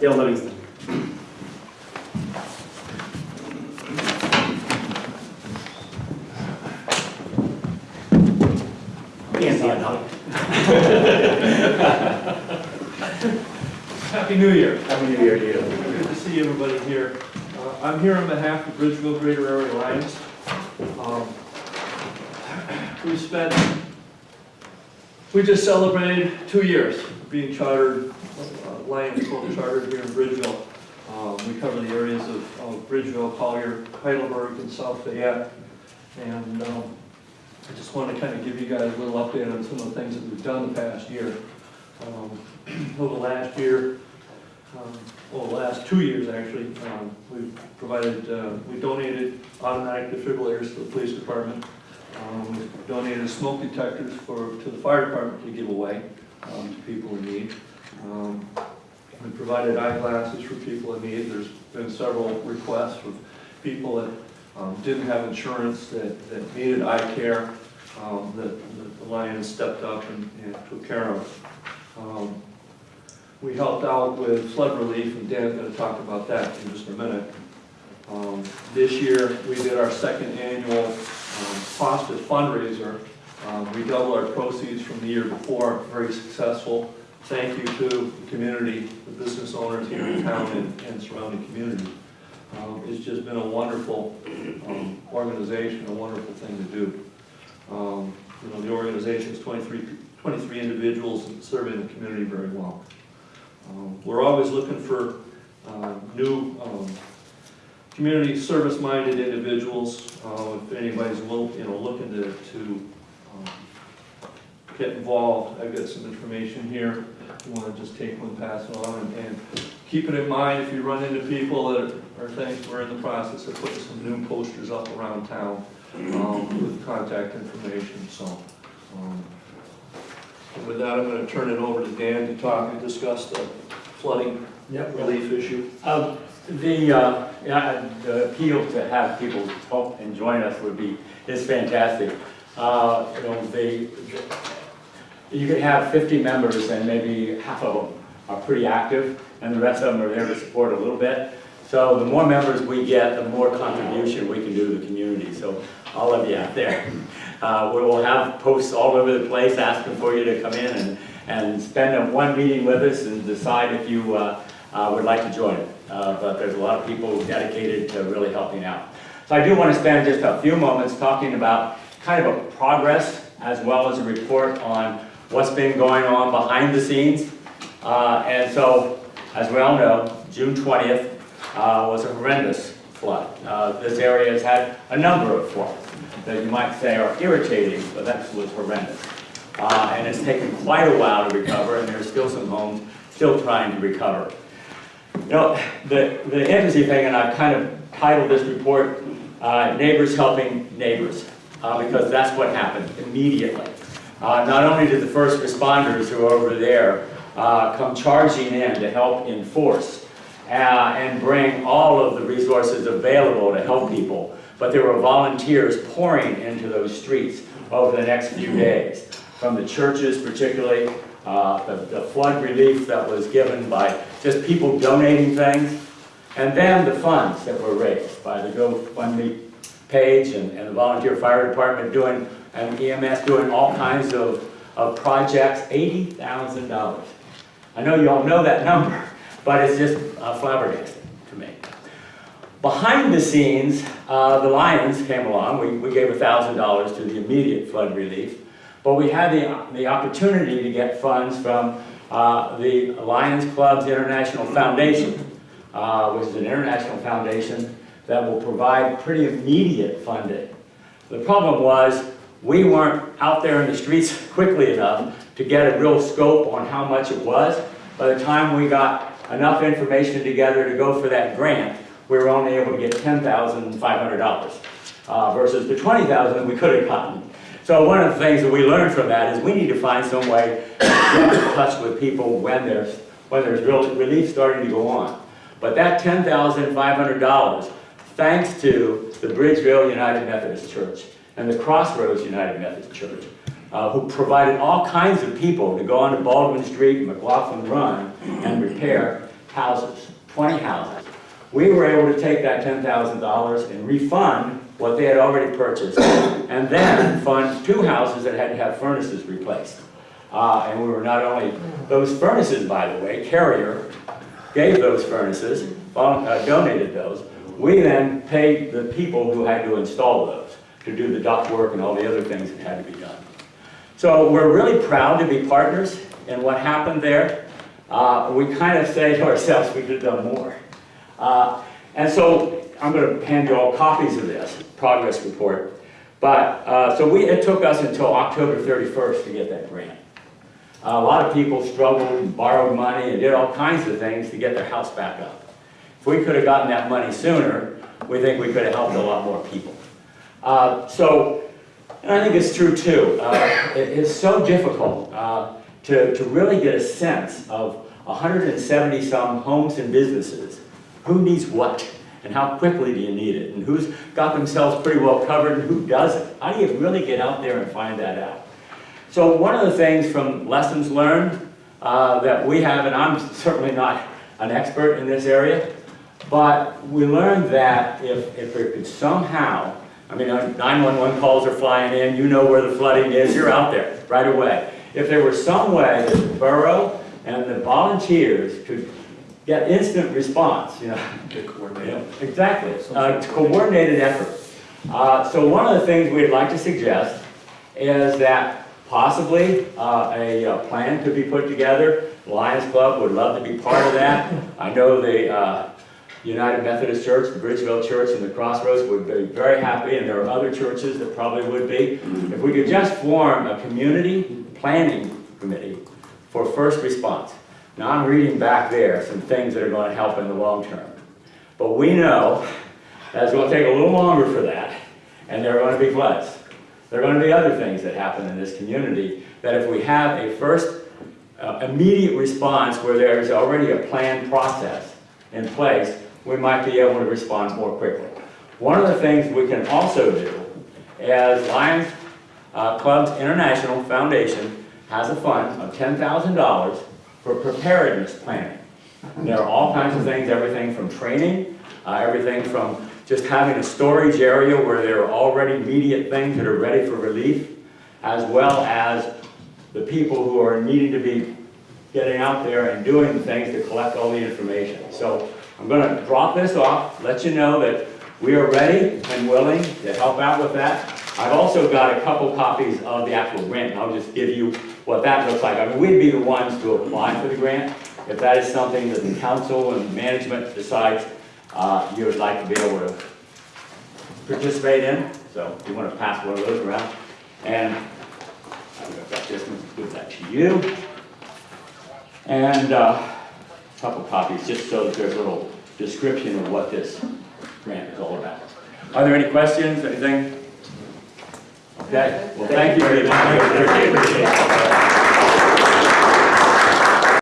Dale Livingston. Can't see it now. Happy New Year. Happy New Year to you. Good to see everybody here. Uh, I'm here on behalf of Bridgeville Greater Area Alliance. Um, We spent, we just celebrated two years being chartered, uh, Lions Club chartered here in Bridgeville. Um, We cover the areas of of Bridgeville, Collier, Heidelberg, and South Fayette. And um, I just want to kind of give you guys a little update on some of the things that we've done the past year. Um, Over the last year, um, well, the last two years, actually, um, we've provided, uh, we donated automatic defibrillators to the police department. Um, we Donated smoke detectors for, to the fire department to give away um, to people in need. Um, We provided eyeglasses for people in need. There's been several requests of people that um, didn't have insurance, that, that needed eye care, um, that that the Lions stepped up and and took care of. Um, we helped out with flood relief, and Dan's gonna talk about that in just a minute. Um, This year, we did our second annual um, fundraiser. Um, We doubled our proceeds from the year before, very successful. Thank you to the community, the business owners here in town and and surrounding community. Um, It's just been a wonderful um, organization, a wonderful thing to do. Um, You know, the organization's 23 23 individuals serving the community very well. Um, We're always looking for uh, new, um, community service-minded individuals. Uh, If anybody's, will- you know, looking to, to get involved, I've got some information here. You want to just take one, pass it on, and- and keep it in mind if you run into people that are things, we're in the process of putting some new posters up around town um, with contact information, so. um, With that, I'm going to turn it over to Dan to talk and discuss the flooding Yep. relief issue. Um, The, uh, yeah, the appeal to have people help and join us would be, is fantastic. Uh, You know, they, you could have 50 members and maybe half of them are pretty active and the rest of them are there to support a little bit. So the more members we get, the more contribution we can do to the community. So all of you out there, uh, we will have posts all over the place asking for you to come in and, and spend one meeting with us and decide if you uh, uh, would like to join. Uh, But there's a lot of people dedicated to really helping out. So I do want to spend just a few moments talking about kind of a progress as well as a report on what's been going on behind the scenes. Uh, And so, as we all know, June 20th uh, was a horrendous flood. Uh, This area has had a number of floods that you might say are irritating, but that was horrendous. Uh, And it's taken quite a while to recover, and there's still some homes still trying to recover. You know, the, the interesting thing, and I've kind of titled this report, uh, Neighbors Helping Neighbors, uh, because that's what happened immediately. Uh, Not only did the first responders who are over there uh, come charging in to help enforce uh, and bring all of the resources available to help people, but there were volunteers pouring into those streets over the next few days, from the churches particularly, uh, the the flood relief that was given by just people donating things, and then the funds that were raised by the GoFundMe page and and the volunteer fire department doing, and EMS doing all kinds of, of projects, $80,000. I know you all know that number, but it's just uh, flabbergasting to me. Behind the scenes, uh, the Lions came along. We, we gave $1,000 to the immediate flood relief, but we had the, the opportunity to get funds from uh, the Lions Clubs International Foundation, uh, which is an international foundation that will provide pretty immediate funding. The problem was, we weren't out there in the streets quickly enough to get a real scope on how much it was. By the time we got enough information together to go for that grant, we were only able to get $10,500 uh, versus the 20,000 we could have gotten. So one of the things that we learned from that is we need to find some way to get in touch with people when there's, when there's real relief starting to go on. But that $10,500, thanks to the Bridgeville United Methodist Church and the Crossroads United Methodist Church, uh, who provided all kinds of people to go onto Baldwin Street and McLaughlin Run and repair, houses, 20 houses. We were able to take that $10,000 and refund what they had already purchased, and then fund two houses that had to have furnaces replaced. Uh, And we were not only, those furnaces, by the way, Carrier gave those furnaces, uh, donated those. We then paid the people who had to install those, to do the duct work and all the other things that had to be done. So we're really proud to be partners in what happened there. Uh, We kind of say to ourselves, we could have done more. Uh, And so I'm going to hand you all copies of this progress report. But, uh, so we, it took us until October 31st to get that grant. A lot of people struggled borrowed money and did all kinds of things to get their house back up. If we could have gotten that money sooner, we think we could have helped a lot more people. Uh, So, and I think it's true too, uh, it- it's so difficult uh, to, to really get a sense of 170-some homes and businesses, who needs what, and how quickly do you need it, and who's got themselves pretty well covered and who doesn't. How do you really get out there and find that out? So one of the things from lessons learned uh, that we have, and I'm certainly not an expert in this area, but we learned that if, if it could somehow, I mean, uh, 911 calls are flying in, you know where the flooding is, you're out there right away. If there was some way that the borough and the volunteers could get instant response, you know, Get coordinated. yeah, Exactly, Uh, coordinated effort. Uh, So one of the things we'd like to suggest is that possibly uh, a uh, plan could be put together. Lions Club would love to be part of that. I know the uh, United Methodist Church, the Bridgeville Church, and the Crossroads would be very happy, and there are other churches that probably would be. If we could just form a community planning committee for first response. Now, I'm reading back there some things that are going to help in the long term. But we know that it's going to take a little longer for that, and there are going to be floods. There are going to be other things that happen in this community, that if we have a first uh, immediate response where there's already a planned process in place, we might be able to respond more quickly. One of the things we can also do is Lions uh, Clubs International Foundation has a fund of $10,000 for preparedness planning. There are all kinds of things, everything from training, uh, everything from just having a storage area where there are already immediate things that are ready for relief, as well as the people who are needing to be getting out there and doing things to collect all the information. So I'm going to drop this off, let you know that we are ready and willing to help out with that. I've also got a couple copies of the actual grant, I'll just give you what that looks like. I mean, we'd be the ones to apply for the grant. If that is something that the council and management decides uh, you would like to be able to participate in, so if you want to pass one of those around. And got this one, give that to you. And uh, couple copies, just so that there's a little description of what this grant is all about. Are there any questions, anything? Okay, well, thank you very much.